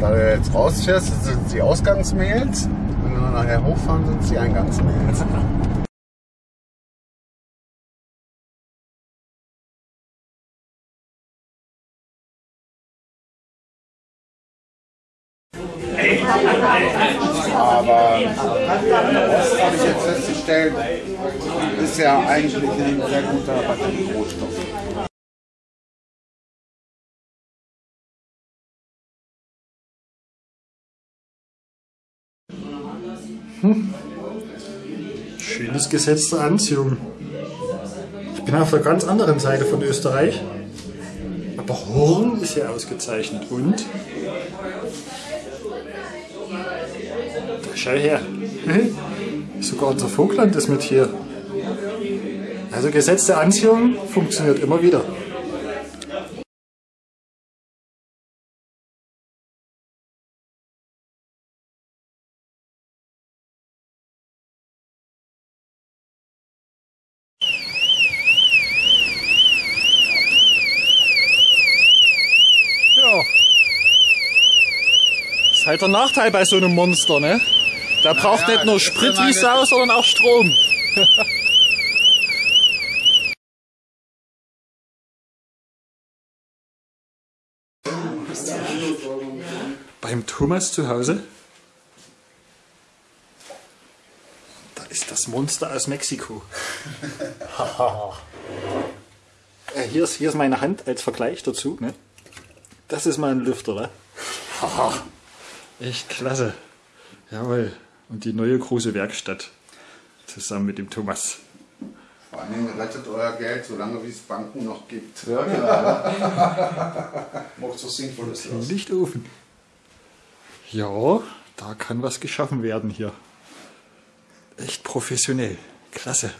Da du jetzt rausfährst, sind es die Ausgangsmails. Wenn wir nachher hochfahren, sind es die Eingangsmails. Aber das habe ich jetzt festgestellt, ist ja eigentlich ein sehr guter Batterierohstoff. Schönes Gesetz der Anziehung. Ich bin auf der ganz anderen Seite von Österreich. Aber Horn ist ja ausgezeichnet. Und? Schau her. Sogar unser Vogtland ist mit hier. Also Gesetz der Anziehung funktioniert immer wieder. Ja. Das ist halt der Nachteil bei so einem Monster, ne? Der braucht ja, nicht nur Sprit wie Sau, sondern auch Strom. Beim Thomas zu Hause. Da ist das Monster aus Mexiko. Äh, hier, ist, hier ist meine Hand als Vergleich dazu. Ne? Das ist mal ein Lüfter, ne? Echt klasse. Jawohl. Und die neue große Werkstatt. Zusammen mit dem Thomas. Vor allen Dingen rettet euer Geld, solange wie es Banken noch gibt. Macht so Sinnvolles draus. Lichtofen. Ja, da kann was geschaffen werden hier. Echt professionell. Klasse.